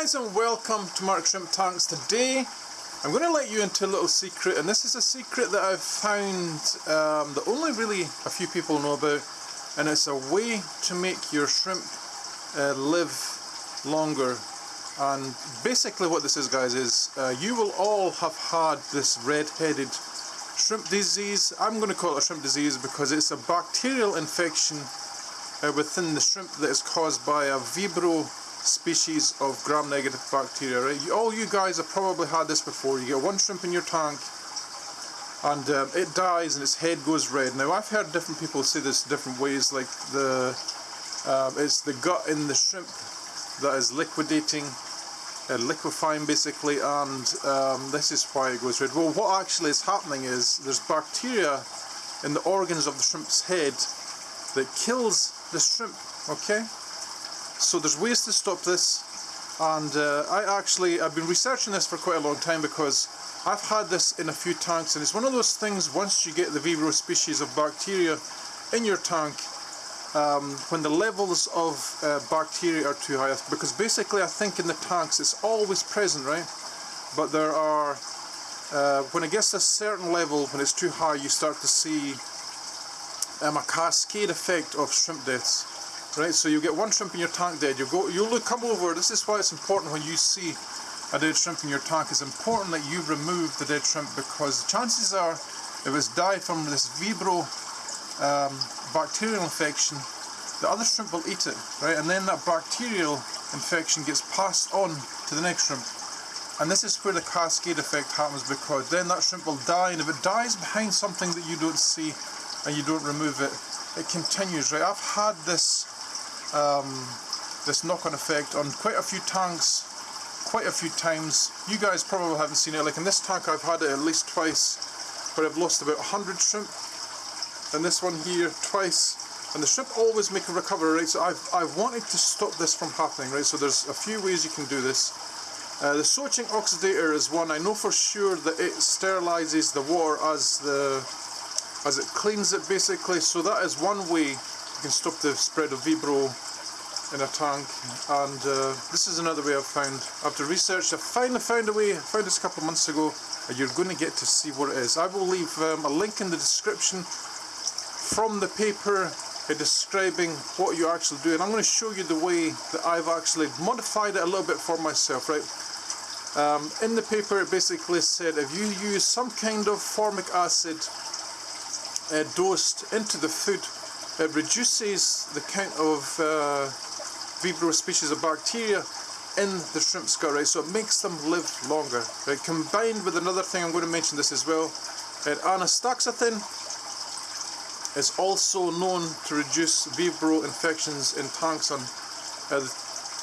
guys and welcome to Mark Shrimp Tanks. Today I'm going to let you into a little secret and this is a secret that I've found um, that only really a few people know about and it's a way to make your shrimp uh, live longer and basically what this is guys is uh, you will all have had this red-headed shrimp disease. I'm going to call it a shrimp disease because it's a bacterial infection uh, within the shrimp that is caused by a Vibrio species of gram-negative bacteria. Right? All you guys have probably had this before. You get one shrimp in your tank and uh, it dies and its head goes red. Now I've heard different people say this different ways like the uh, it's the gut in the shrimp that is liquidating uh, liquefying basically and um, this is why it goes red. Well what actually is happening is there's bacteria in the organs of the shrimp's head that kills the shrimp okay so there's ways to stop this and uh, I actually I've been researching this for quite a long time because I've had this in a few tanks and it's one of those things once you get the Vibrio species of bacteria in your tank um, when the levels of uh, bacteria are too high because basically I think in the tanks it's always present right? But there are uh, when it gets a certain level when it's too high you start to see um, a cascade effect of shrimp deaths right so you get one shrimp in your tank dead you go. You look come over this is why it's important when you see a dead shrimp in your tank it's important that you remove the dead shrimp because the chances are if it's died from this Vibro um, bacterial infection the other shrimp will eat it right? And then that bacterial infection gets passed on to the next shrimp. And this is where the cascade effect happens because then that shrimp will die and if it dies behind something that you don't see and you don't remove it it continues right? I've had this um, this knock-on effect on quite a few tanks quite a few times. You guys probably haven't seen it. Like in this tank I've had it at least twice where I've lost about 100 shrimp and this one here twice. And the shrimp always make a recovery right? So I've, I've wanted to stop this from happening right? So there's a few ways you can do this. Uh, the Söchting oxidator is one. I know for sure that it sterilizes the water as the as it cleans it basically. So that is one way you can stop the spread of Vibrio in a tank. And uh, this is another way I've found after research I finally found a way I found this a couple of months ago and you're going to get to see what it is. I will leave um, a link in the description from the paper uh, describing what you actually do and I'm going to show you the way that I've actually modified it a little bit for myself right? Um, in the paper it basically said if you use some kind of formic acid uh, dosed into the food, it reduces the count of uh, Vibrio species of bacteria in the shrimp's gut, right? So it makes them live longer, right? Combined with another thing, I'm going to mention this as well, uh, anastaxanthin is also known to reduce Vibrio infections in tanks uh,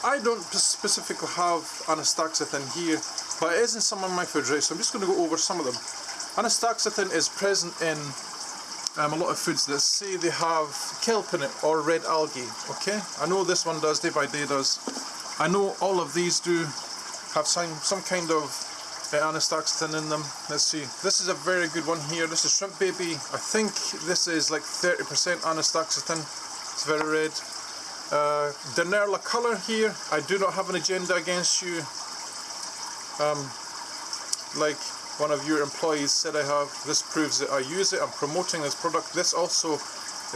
I don't specifically have anastaxanthin here, but it is in some of my foods, right? So I'm just going to go over some of them. Anastaxanthin is present in um, a lot of foods. That say they have kelp in it or red algae okay? I know this one does day by day does. I know all of these do have some some kind of uh, anastaxanthin in them. Let's see. This is a very good one here. This is shrimp baby. I think this is like 30% anastaxanthin it's very red. Uh, Dennerle color here. I do not have an agenda against you. Um, like one of your employees said I have. This proves that I use it. I'm promoting this product. This also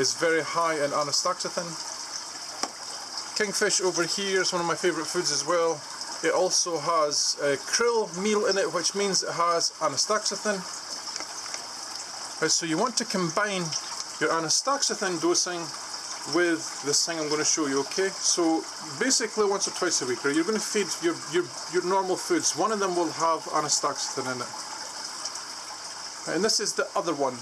is very high in anastaxanthin. Kingfish over here is one of my favourite foods as well. It also has a krill meal in it which means it has anastaxanthin. Right, so you want to combine your anastaxanthin dosing with this thing I'm going to show you, okay? So basically once or twice a week, right, you're going to feed your, your, your normal foods. One of them will have anastaxanthin in it and this is the other one.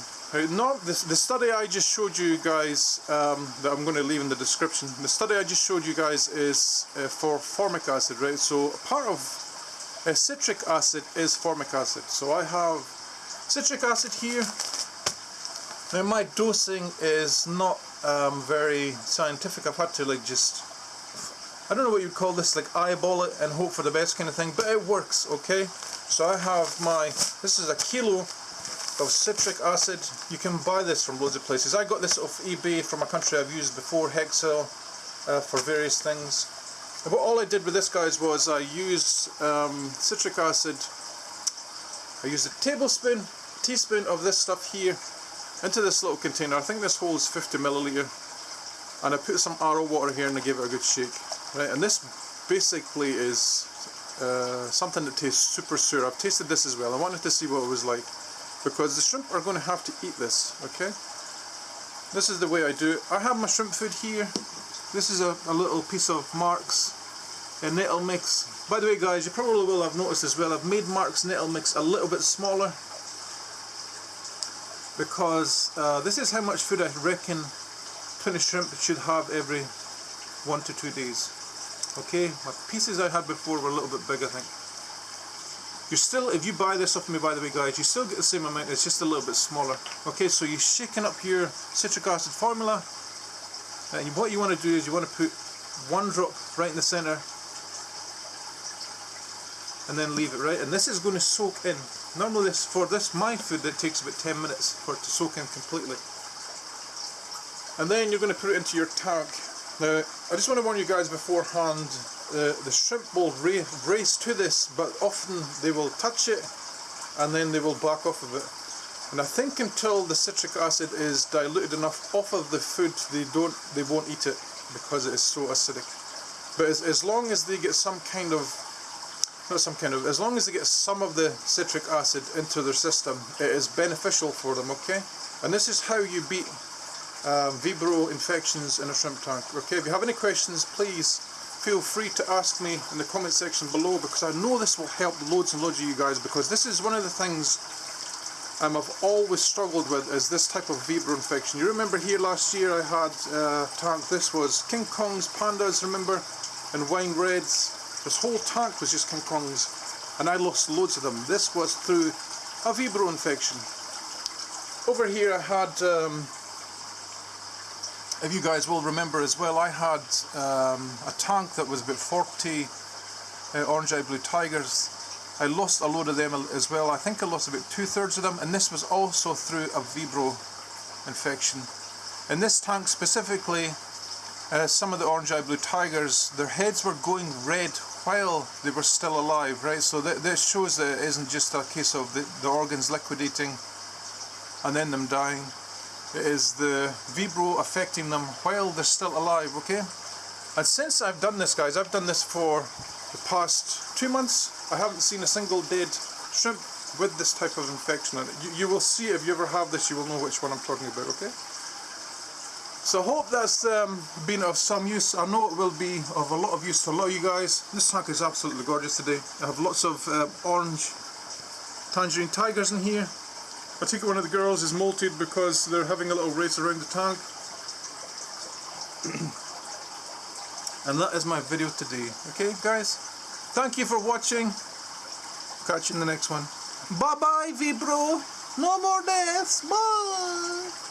Not this, the study I just showed you guys um, that I'm going to leave in the description. The study I just showed you guys is uh, for formic acid right? So part of uh, citric acid is formic acid. So I have citric acid here. Now my dosing is not um, very scientific. I've had to like just I don't know what you'd call this like eyeball it and hope for the best kind of thing but it works okay? So I have my this is a kilo of citric acid. You can buy this from loads of places. I got this off eBay from a country I've used before, Hexel, uh, for various things. What all I did with this guys was I used um, citric acid. I used a tablespoon teaspoon of this stuff here into this little container. I think this holds 50 milliliter. And I put some RO water here and I gave it a good shake. Right and this basically is uh, something that tastes super sour I've tasted this as well. I wanted to see what it was like because the shrimp are going to have to eat this okay? This is the way I do it. I have my shrimp food here. This is a, a little piece of Mark's uh, nettle mix. By the way guys you probably will have noticed as well I've made Mark's nettle mix a little bit smaller. Because uh, this is how much food I reckon 20 shrimp should have every one to two days. Okay? My pieces I had before were a little bit big I think you still, if you buy this off me by the way guys, you still get the same amount, it's just a little bit smaller. Okay, so you're shaking up your citric acid formula, and what you want to do is you want to put one drop right in the centre, and then leave it right, and this is going to soak in. Normally this, for this, my food, that takes about 10 minutes for it to soak in completely. And then you're going to put it into your tank. Now, I just want to warn you guys beforehand, uh, the shrimp will ra race to this, but often they will touch it and then they will back off of it. And I think until the citric acid is diluted enough off of the food, they don't, they won't eat it because it is so acidic. But as, as long as they get some kind of, not some kind of, as long as they get some of the citric acid into their system, it is beneficial for them, okay? And this is how you beat um, Vibro infections in a shrimp tank. Okay, if you have any questions, please feel free to ask me in the comment section below because I know this will help loads and loads of you guys because this is one of the things um, I've always struggled with is this type of Vibro infection. You remember here last year I had uh, tank, this was King Kongs, Pandas, remember, and Wine Reds. This whole tank was just King Kongs and I lost loads of them. This was through a Vibro infection. Over here I had um, if you guys will remember as well, I had um, a tank that was about 40 uh, orange eye blue tigers. I lost a load of them as well. I think I lost about two thirds of them, and this was also through a Vibro infection. In this tank specifically, uh, some of the orange eye blue tigers, their heads were going red while they were still alive, right? So th this shows that it isn't just a case of the, the organs liquidating and then them dying is the Vibro affecting them while they're still alive, okay? And since I've done this, guys, I've done this for the past two months, I haven't seen a single dead shrimp with this type of infection in it. You, you will see if you ever have this, you will know which one I'm talking about, okay? So I hope that's um, been of some use. I know it will be of a lot of use to a lot of you guys. This tank is absolutely gorgeous today. I have lots of uh, orange tangerine tigers in here. I think one of the girls is molted because they're having a little race around the tank. and that is my video today. Okay guys? Thank you for watching. Catch you in the next one. Bye bye Vibro. No more deaths. Bye.